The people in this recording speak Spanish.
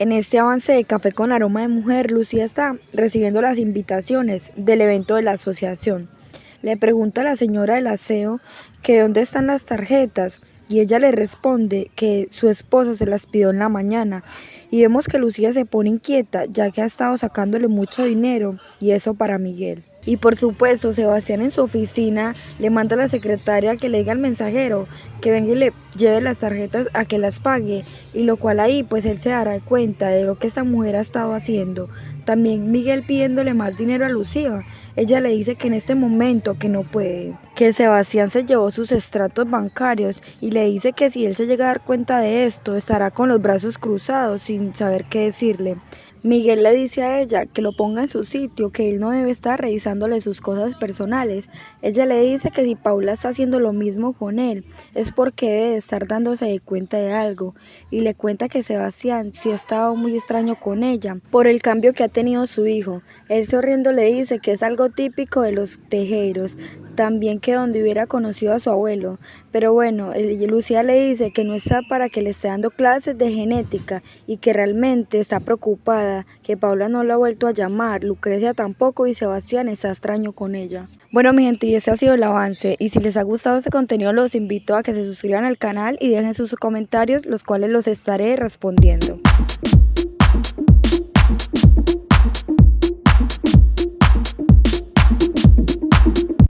En este avance de Café con Aroma de Mujer, Lucía está recibiendo las invitaciones del evento de la asociación. Le pregunta a la señora del aseo que dónde están las tarjetas y ella le responde que su esposo se las pidió en la mañana y vemos que Lucía se pone inquieta ya que ha estado sacándole mucho dinero y eso para Miguel. Y por supuesto, Sebastián en su oficina le manda a la secretaria que le diga al mensajero que venga y le lleve las tarjetas a que las pague y lo cual ahí pues él se dará cuenta de lo que esta mujer ha estado haciendo. También Miguel pidiéndole más dinero a Lucía. Ella le dice que en este momento que no puede, que Sebastián se llevó sus estratos bancarios y le dice que si él se llega a dar cuenta de esto estará con los brazos cruzados sin saber qué decirle. Miguel le dice a ella que lo ponga en su sitio, que él no debe estar revisándole sus cosas personales. Ella le dice que si Paula está haciendo lo mismo con él, es porque debe estar dándose cuenta de algo. Y le cuenta que Sebastián sí ha estado muy extraño con ella por el cambio que ha tenido su hijo. Él sonriendo le dice que es algo típico de los tejeros, también que donde hubiera conocido a su abuelo. Pero bueno, Lucía le dice que no está para que le esté dando clases de genética y que realmente está preocupada, que Paula no lo ha vuelto a llamar, Lucrecia tampoco y Sebastián está extraño con ella. Bueno mi gente y ese ha sido el avance y si les ha gustado este contenido los invito a que se suscriban al canal y dejen sus comentarios los cuales los estaré respondiendo.